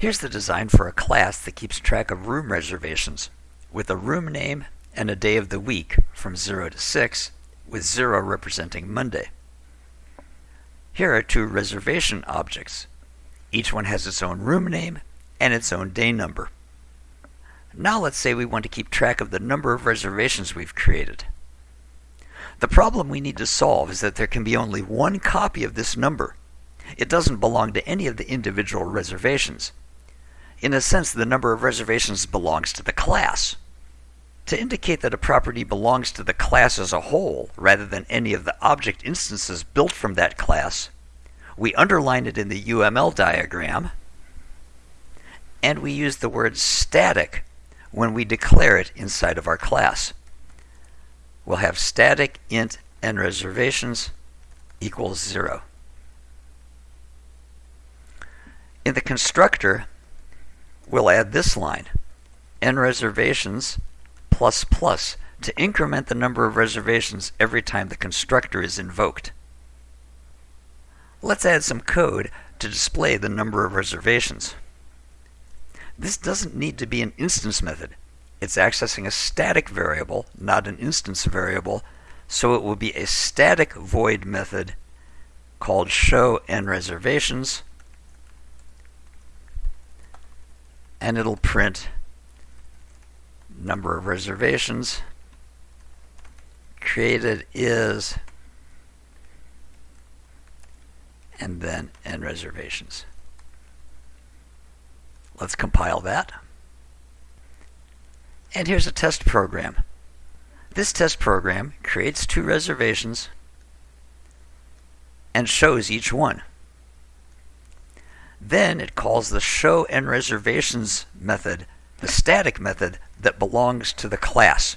Here's the design for a class that keeps track of room reservations with a room name and a day of the week from 0 to 6, with 0 representing Monday. Here are two reservation objects. Each one has its own room name and its own day number. Now let's say we want to keep track of the number of reservations we've created. The problem we need to solve is that there can be only one copy of this number. It doesn't belong to any of the individual reservations. In a sense, the number of reservations belongs to the class. To indicate that a property belongs to the class as a whole, rather than any of the object instances built from that class, we underline it in the UML diagram, and we use the word static when we declare it inside of our class. We'll have static int n reservations equals 0. In the constructor, we'll add this line, n reservations plus plus, to increment the number of reservations every time the constructor is invoked. Let's add some code to display the number of reservations. This doesn't need to be an instance method. It's accessing a static variable, not an instance variable, so it will be a static void method called show n reservations and it'll print number of reservations created is and then n reservations. Let's compile that. And here's a test program. This test program creates two reservations and shows each one. Then it calls the show n reservations method, the static method that belongs to the class.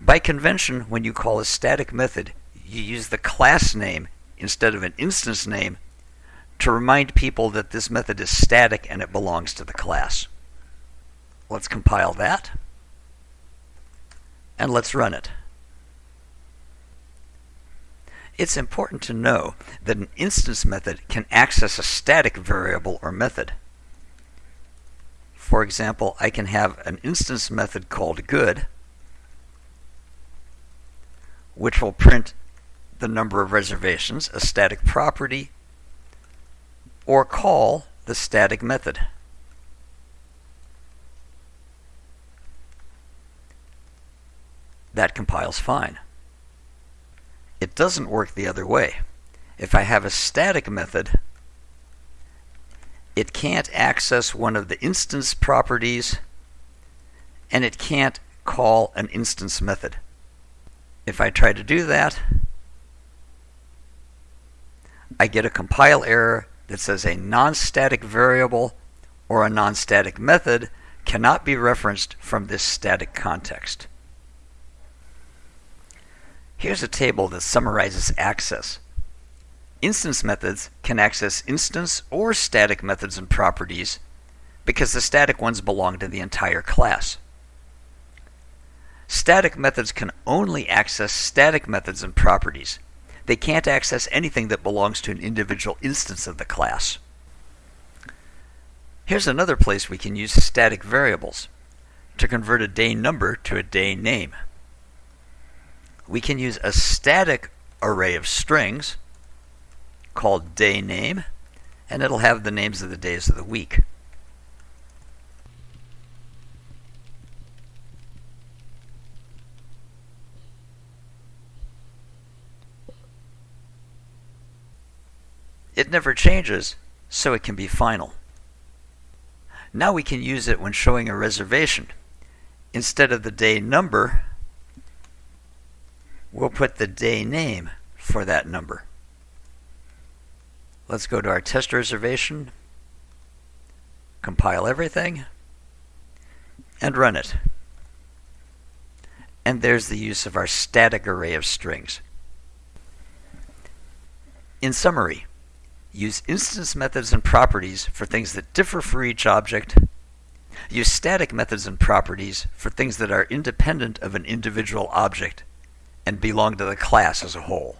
By convention, when you call a static method, you use the class name instead of an instance name to remind people that this method is static and it belongs to the class. Let's compile that. And let's run it. It's important to know that an instance method can access a static variable or method. For example, I can have an instance method called good, which will print the number of reservations, a static property, or call the static method. That compiles fine. It doesn't work the other way. If I have a static method, it can't access one of the instance properties and it can't call an instance method. If I try to do that, I get a compile error that says a non-static variable or a non-static method cannot be referenced from this static context. Here's a table that summarizes access. Instance methods can access instance or static methods and properties because the static ones belong to the entire class. Static methods can only access static methods and properties they can't access anything that belongs to an individual instance of the class. Here's another place we can use static variables to convert a day number to a day name. We can use a static array of strings called day name, and it'll have the names of the days of the week. It never changes, so it can be final. Now we can use it when showing a reservation. Instead of the day number, we'll put the day name for that number. Let's go to our test reservation, compile everything, and run it. And there's the use of our static array of strings. In summary, Use instance methods and properties for things that differ for each object. Use static methods and properties for things that are independent of an individual object and belong to the class as a whole.